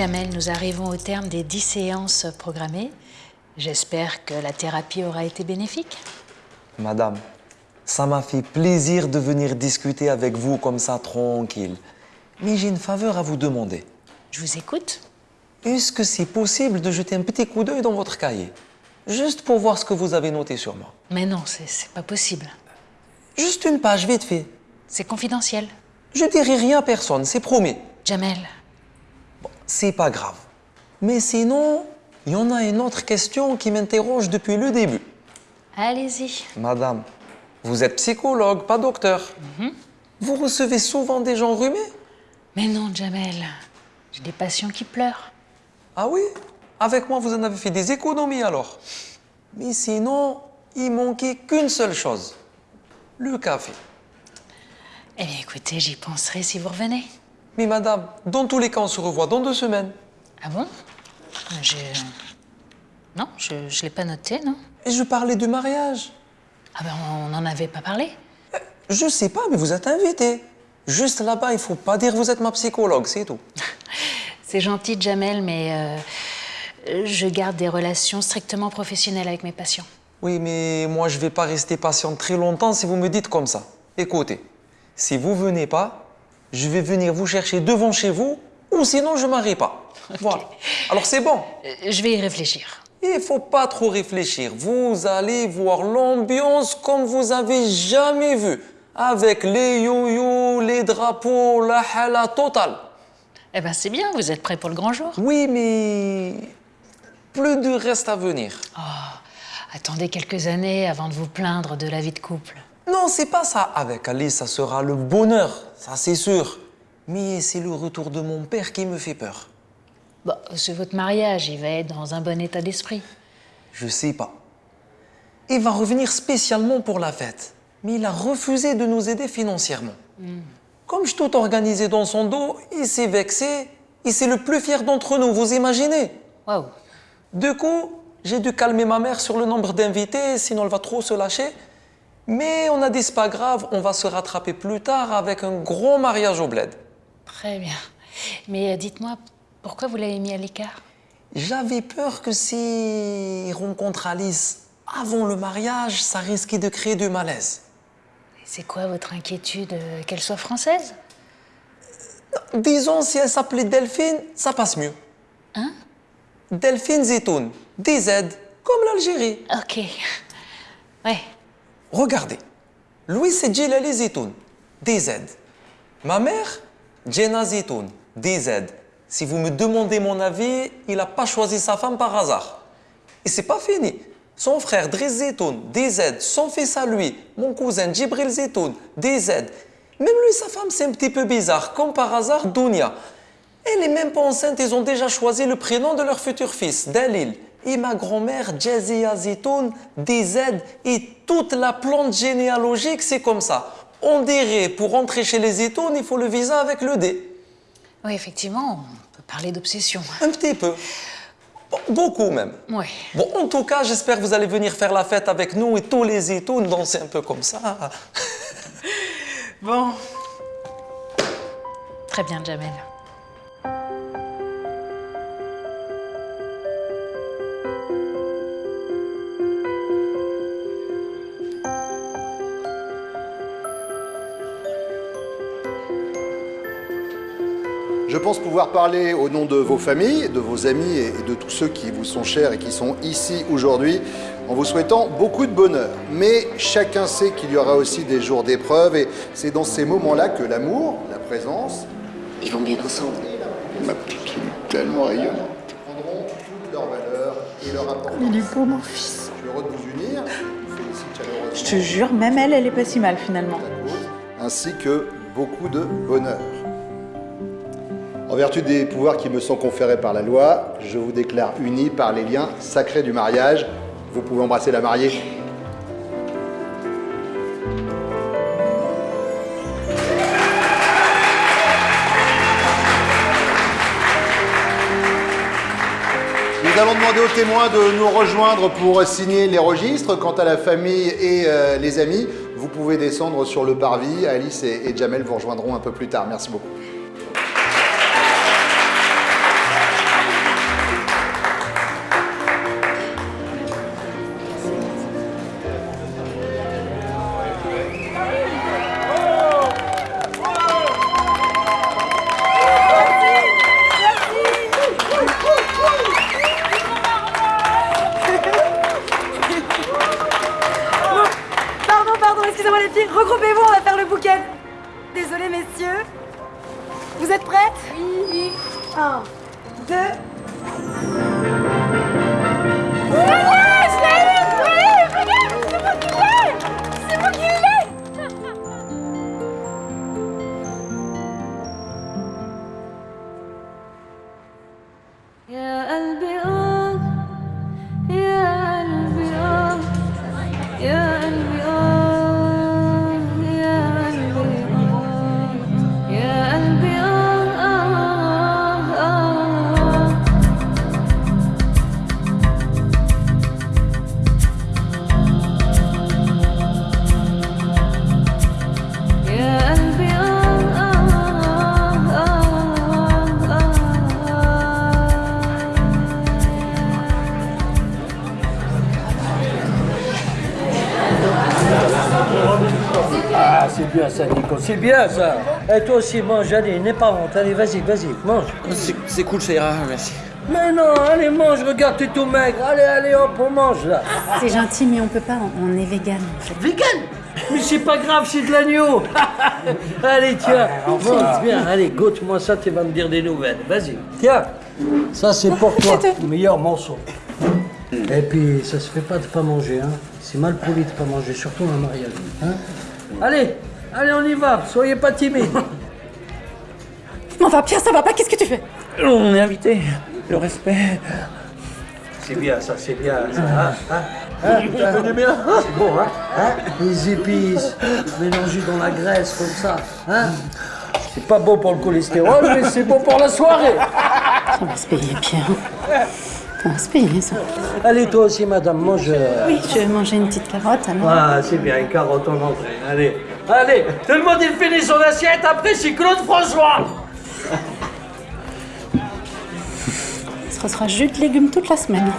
Jamel, nous arrivons au terme des 10 séances programmées. J'espère que la thérapie aura été bénéfique. Madame, ça m'a fait plaisir de venir discuter avec vous comme ça, tranquille. Mais j'ai une faveur à vous demander. Je vous écoute. Est-ce que c'est possible de jeter un petit coup d'œil dans votre cahier? Juste pour voir ce que vous avez noté sur moi. Mais non, c'est c'est pas possible. Juste une page, vite fait. C'est confidentiel. Je dirai rien à personne, c'est promis. Jamel, C'est pas grave. Mais sinon, il y en a une autre question qui m'interroge depuis le début. allez-y. Madame, vous êtes psychologue, pas docteur. Vous recevez souvent des gens rhumés Mais non, Jamel. J'ai des patients qui pleurent. Ah oui? Avec moi, vous en avez fait des économies alors. Mais sinon, il manquait qu'une seule chose. Le café. Eh bien, écoutez, j'y penserai si vous revenez. Mais madame, dans tous les cas, on se revoit dans deux semaines. Ah bon? Je... Non, je, je l'ai pas noté, non? Et je parlais du mariage. Ah ben, on n'en avait pas parlé. Je sais pas, mais vous êtes invité. Juste là-bas, il faut pas dire que vous êtes ma psychologue, c'est tout. C'est gentil, Jamel, mais euh, je garde des relations strictement professionnelles avec mes patients. Oui, mais moi, je vais pas rester patiente très longtemps si vous me dites comme ça. Écoutez, si vous venez pas, je vais venir vous chercher devant chez vous, ou sinon je m'arrête pas. Voilà. Alors c'est bon. Euh, Je vais y réfléchir. Il faut pas trop réfléchir. Vous allez voir l'ambiance comme vous avez jamais vu. Avec les yo-yo, les drapeaux, la hala totale. Eh ben, c'est bien, vous êtes prêts pour le grand jour? Oui, mais plus de reste à venir. Attendez quelques années avant de vous plaindre de la vie de couple. Non, c'est pas ça. Avec Alice, ça sera le bonheur, ça c'est sûr. Mais c'est le retour de mon père qui me fait peur. Bon, c'est votre mariage, il va être dans un bon état d'esprit. Je sais pas. Il va revenir spécialement pour la fête. Mais il a refusé de nous aider financièrement. Comme je tout organisé dans son dos, il s'est vexé. Et c'est le plus fier d'entre nous, vous imaginez Waouh Du coup, j'ai dû calmer ma mère sur le nombre d'invités, sinon elle va trop se lâcher. Mais on a dit, c'est pas grave, on va se rattraper plus tard avec un gros mariage au bled. Très bien. Mais euh, dites-moi, pourquoi vous l'avez mis à l'écart? J'avais peur que s'il rencontre Alice avant le mariage, ça risquait de créer du malaise. C'est quoi votre inquiétude euh, Qu'elle soit française? Disons, si elle s'appelait Delphine, ça passe mieux. Hein? Delphine Zetoun, DZ, comme l'Algérie. Ok. Ouais. Regardez, Louis c'est Djilali Zetoun, DZ. Ma mère, Jenna Zetoun, DZ. Si vous me demandez mon avis, il n'a pas choisi sa femme par hasard. Et c'est pas fini. Son frère Driss Zetoun, DZ, son fils à lui, mon cousin Djibril Zetoun, DZ. Même lui, sa femme, c'est un petit peu bizarre. Comme par hasard, Dounia. Elle est même pas enceinte, ils ont déjà choisi le prénom de leur futur fils, Dalil. Et ma grand-mère, Jazia Zetoun, DZ, et toute la plante généalogique, c'est comme ça. On dirait, pour entrer chez les Zetoun, il faut le visa avec le D. Oui, effectivement, on peut parler d'obsession. Un petit peu. Beaucoup même. Ouais. Bon, en tout cas, j'espère que vous allez venir faire la fête avec nous et tous les Zetoun danser un peu comme ça. Bon. Très bien, Jamel. Je pense pouvoir parler au nom de vos familles, de vos amis et de tous ceux qui vous sont chers et qui sont ici aujourd'hui en vous souhaitant beaucoup de bonheur. Mais chacun sait qu'il y aura aussi des jours d'épreuve et c'est dans ces moments-là que l'amour, la présence, Ils vont bien ensemble. Ma petite, est tellement rayonnante. prendront toute leur valeur et leur importance. Il est beau, mon fils. Je suis heureux de vous unir, je vous félicite chaleureusement Je te jure, même elle, elle est pas si mal finalement. ainsi que beaucoup de bonheur. En vertu des pouvoirs qui me sont conférés par la loi, je vous déclare unis par les liens sacrés du mariage. Vous pouvez embrasser la mariée. Nous allons demander aux témoins de nous rejoindre pour signer les registres. Quant à la famille et euh, les amis, vous pouvez descendre sur le parvis. Alice et, et Jamel vous rejoindront un peu plus tard. Merci beaucoup. messieurs Vous êtes prêtes Oui. Un, deux... c'est bien ça. Et toi aussi, mange, allez, n'aie pas honte. Allez, vas-y, vas-y, mange. C'est cool, ça ira, merci. Mais non, allez, mange, regarde, t'es tout maigre. Allez, allez, hop, on mange là. C'est gentil, mais on peut pas, on est vegan. en fait. Vegan? Mais c'est pas grave, c'est de l'agneau. allez, tiens, mange bien. Allez, goûte-moi ça, tu vas me dire des nouvelles. Vas-y, tiens. Ça, c'est pour toi, le meilleur morceau. Et puis, ça se fait pas de pas manger, hein. C'est mal poli de pas manger, surtout un mariage. Hein allez, allez, on y va. Soyez pas timide. Non, va, Pierre, ça va pas, qu'est-ce que tu fais On est invité. Le respect. C'est bien, ça, c'est bien. Ça, hein, hein, hein, bien. C'est bon, hein, hein Les épices mélangées dans la graisse comme ça, hein C'est pas bon pour le cholestérol, mais c'est bon pour la soirée. On va se payer, Pierre. On va se payer, ça. Allez, toi aussi, madame, mange. euh, Oui, je vais manger une petite carotte, alors. Ah, c'est bien, une carotte en entrée. Allez, allez, tout le monde il finit son assiette, après c'est Claude François. Ce sera jus de légumes toute la semaine.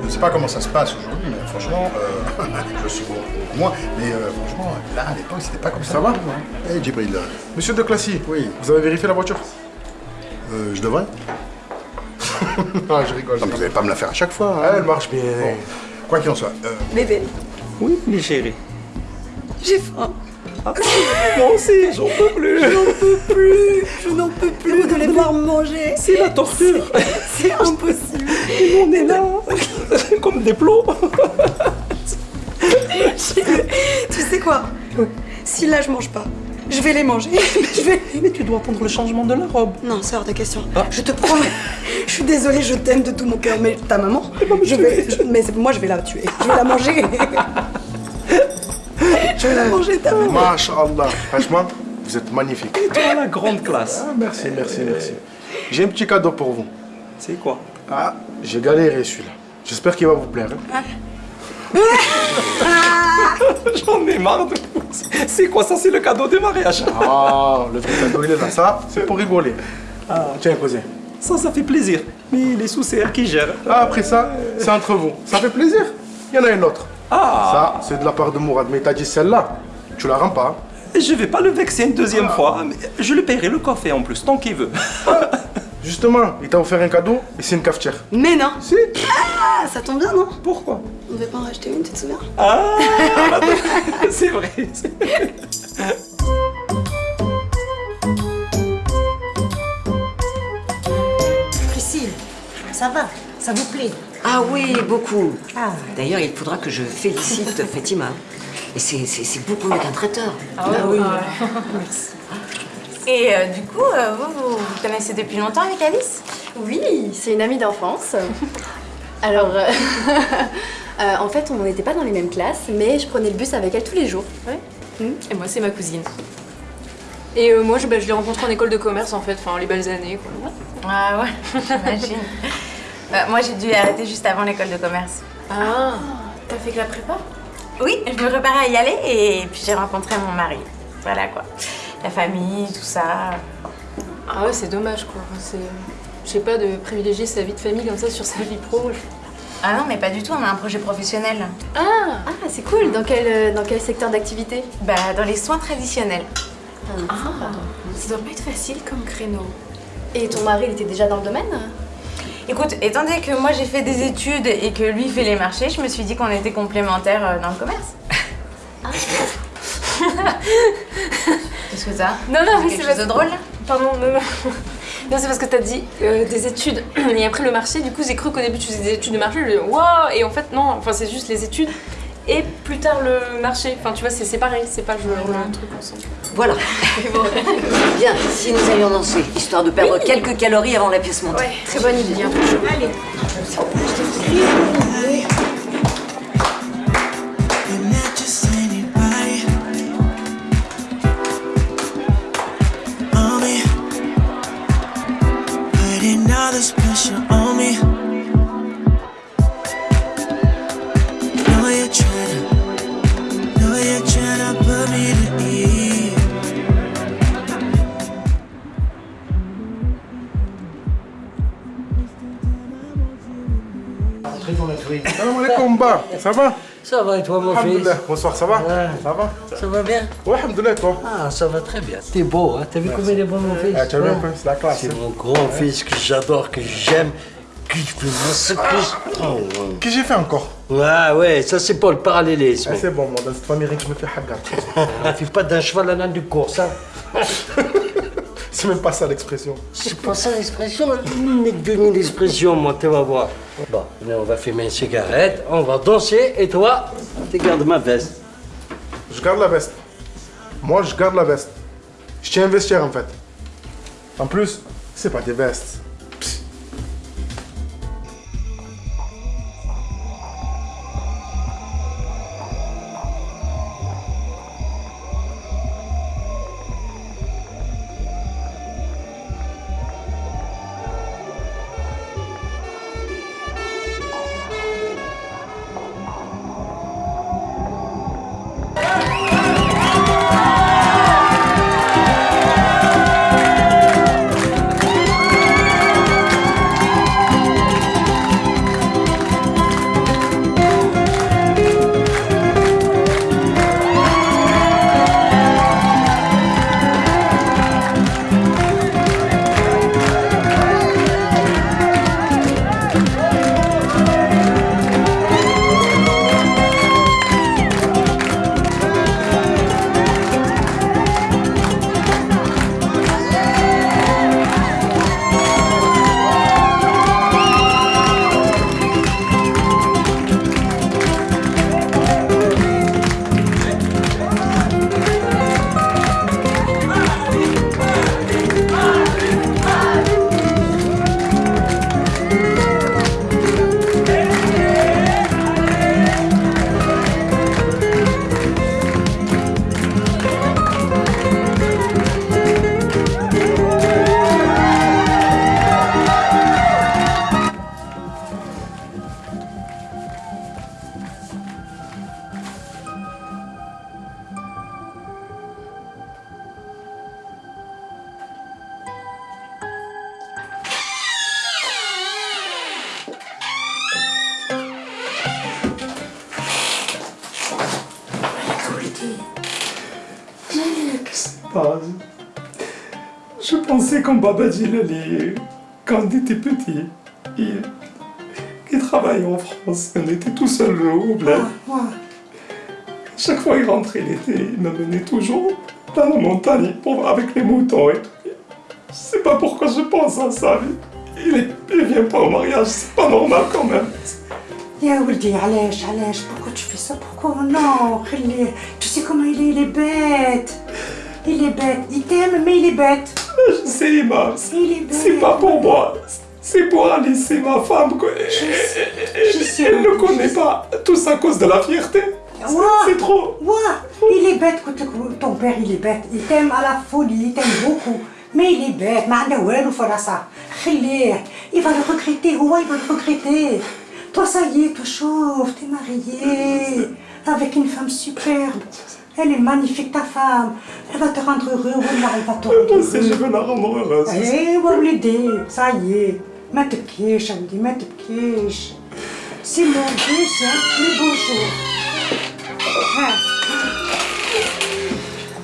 Je ne sais pas comment ça se passe aujourd'hui, mais franchement, euh, je suis bon pour moi, mais euh, franchement, là, à l'époque, c'était pas comme ça. Ça va Eh, Djibril, Monsieur de Classy, Oui. vous avez vérifié la voiture? Euh, je devrais Ah, je rigole. Non, mais vous n'allez pas me la faire à chaque fois. hein. Elle marche bien. Quoi qu'il en soit, euh, Bébé, Oui, mes chéris. j'ai faim. Moi aussi, j'en peux plus. plus, je n'en peux plus de les voir manger. C'est la torture. C'est impossible. Et on est là, comme des plots. Tu sais quoi? Si là je mange pas, je vais les manger. je vais. Mais tu dois prendre le changement de la robe. Non, c'est hors de question. Je te promets. Je suis désolée, je t'aime de tout mon cœur, mais ta maman, je vais. je- mais moi, je vais la tuer. Je vais la manger. je vais la manger, ta maman. Masha'Allah. Franchement, vous êtes magnifique. Toi, la grande classe. Ah, merci, merci, merci. J'ai un petit cadeau pour vous. C'est quoi? Ah, j'ai galéré celui-là. J'espère qu'il va vous plaire. hein. J'en ai marre de vous. C'est quoi ça? C'est le cadeau de mariage. Ah, le vrai cadeau, il est là. Ça, c'est pour rigoler. Ah, tiens, cousin. Ça, ça fait plaisir. Mais les sous, c'est elle qui gère. Ah, après ça, c'est entre vous. Ça fait plaisir. Il y en a une autre. Ah Ça, c'est de la part de Mourad. Mais t'as dit celle-là. Tu la rends pas. Je vais pas le vexer une deuxième fois. mais je lui paierai le café en plus, tant qu'il veut. Justement, il t'a offert un cadeau et c'est une cafetière. Mais non. Si Ah, ça tombe bien, non Pourquoi On devait pas en racheter une, tu te souviens Ah C'est vrai. Priscille, ça va Ça vous plaît Ah oui, beaucoup. D'ailleurs, il faudra que je félicite Fatima. Et c'est- beaucoup mieux qu'un traiteur. Ah oui. Et euh, du coup, euh, vous, vous vous connaissez depuis longtemps avec Alice? Oui, c'est une amie d'enfance. Alors, euh, euh, en fait, on n'était pas dans les mêmes classes, mais je prenais le bus avec elle tous les jours. Et moi, c'est ma cousine. Et euh, moi, je, bah, je l'ai rencontrée en école de commerce, en fait, enfin, les belles années, quoi. Ah ouais, j'imagine. Bah, moi, j'ai dû arrêter juste avant l'école de commerce. Ah, t'as fait que la prépa? Oui, je me préparais à y aller et puis j'ai rencontré mon mari. Voilà quoi. La famille, tout ça. Ah ouais, c'est dommage, quoi. C'est, je sais pas, de privilégier sa vie de famille comme ça sur sa vie pro. Ah non, mais pas du tout, on a un projet professionnel. Ah, ah c'est cool. Dans quel, euh, dans quel secteur d'activité? Bah, dans les soins traditionnels. Ah, Ça doit pas être facile comme créneau. Et ton mari, il était déjà dans le domaine? Écoute, étant donné que moi j'ai fait des études et que lui fait les marchés, je me suis dit qu'on était complémentaires euh, dans le commerce. Qu'est-ce que t'as Non, non, mais quelque c'est chose parce- de drôle? Pardon, non, non. Non, c'est parce que t'as dit euh, des études et après le marché. Du coup, j'ai cru qu'au début tu faisais des études de marché. Je me dis, waouh Et en fait, non, enfin, c'est juste les études et plus tard le marché. Enfin, tu vois, c'est c'est pareil, c'est pas je le truc ensemble. Voilà. Bien, si nous allions danser, histoire de perdre quelques calories avant la pièce montée. Ouais, très bonne idée. hein. Allez. Ça va Ça va et toi, mon fils. Bonsoir, ça va Ça va Ça va bien Ouais, alhamdoulilah, toi Ah, ça va très bien. T'es beau, hein T'as vu comme il est beau, mon fils Ah, tu as vu un Ouais. peu, c'est la classe. C'est hein. mon grand-fils que j'adore, que j'aime, que je peux. Oh, ouais. Qu'est-ce que j'ai fait encore Ouais, ouais, ça c'est pour le parallélisme. Ah, C'est bon, moi, dans cette famille, rien que je me fais hagar. On fait pas d'un cheval à l'âne du course, hein C'est même pas ça l'expression. C'est pas ça l'expression, mais demi l'expression, moi, tu vas voir. Bon, on va fumer une cigarette, on va danser, et toi, tu gardes ma veste. Je garde la veste. Moi, je garde la veste. Je tiens à investir, en fait. En plus, c'est pas des vestes. pas. Je pensais qu'en Baba Djilali, quand on était petit, il, il travaillait en France. On était tout seul au bled. Chaque fois qu'il rentrait l'été, il me menait toujours dans la montagne pour, avec les moutons et tout. Je sais pas pourquoi je pense à ça. Il, est, il vient pas au mariage, c'est pas normal quand même. يا ولدي علاش علاش pourquoi tu fais ça pourquoi non خليه tu sais comment il est il est bête il est bête. Il t'aime, mais il est bête. Je sais, Emma. C'est pas pour moi. C'est pour Alice, c'est ma femme. Elle ne connaît pas. Tout ça à cause de la fierté. C'est trop. Il est bête. Ton père, il est bête. Il t'aime à la folie. Il t'aime beaucoup. Mais il est bête. Il va le regretter. Il va le regretter. Toi, ça y est, tu chauves. T'es marié. Euh, Avec une femme superbe. Elle est magnifique, ta femme. Elle va te rendre heureux. Wallah, elle va te rendre heureux. Je veux la rendre heureuse. Eh, Walidi, ça y est. Ma te quiche, Walidi, ma te quiche. C'est mon Dieu, c'est un plus beau jour. Hein?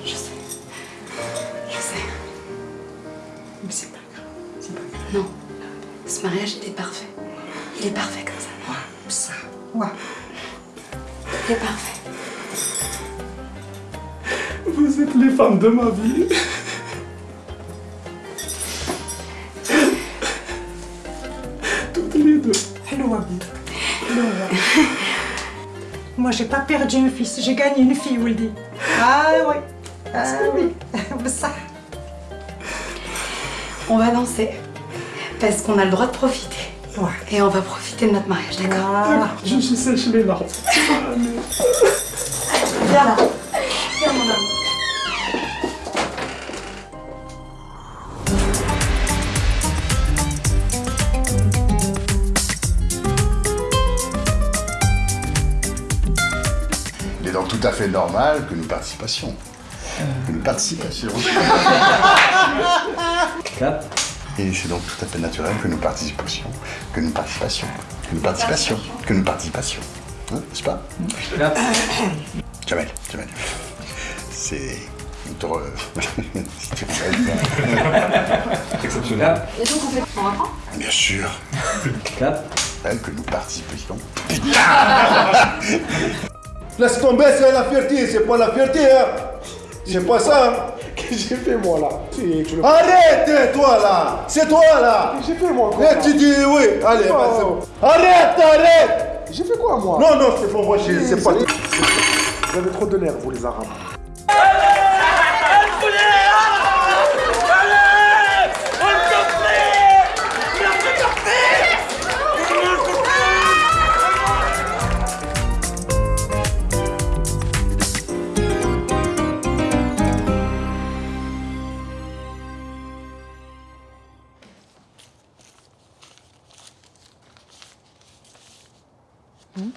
Je sais. Je sais. Mais c'est pas grave. C'est pas grave. Non. Ce mariage, était parfait. Il est parfait comme ça. Ouais. Ça. Ouais. Il est parfait. Vous êtes les femmes de ma vie. Toutes les deux. Hello, Abdi. Hello. Moi, j'ai pas perdu un fils, j'ai gagné une fille, Wildy. Ah oui. Ah oui. Ça. On va danser. Parce qu'on a le droit de profiter. Et on va profiter de notre mariage, d'accord? Je suis sèche les larmes. Viens là. Donc tout à fait normal que nous participassions. Que nous participassions. Et c'est donc tout à fait naturel que nous participassions. Que nous participassions. Que nous participassions. Que nous participassions. Hein, N'est-ce pas? Jamel, Jamel. C'est veux. Exceptionnel. Et donc on fait on reprend Bien sûr. Que nous participassions. Laisse tomber, c'est la fierté, c'est pas la fierté, hein. C'est pas ça. Qu'est-ce que j'ai fait moi là? Arrête, toi là C'est toi là J'ai fait moi quoi tu dis oui, allez, vas-y. Arrête, arrête J'ai fait quoi moi? Non, non, c'est pas moi, c'est pas. Vous avez trop de nerfs, vous les arabes. 嗯？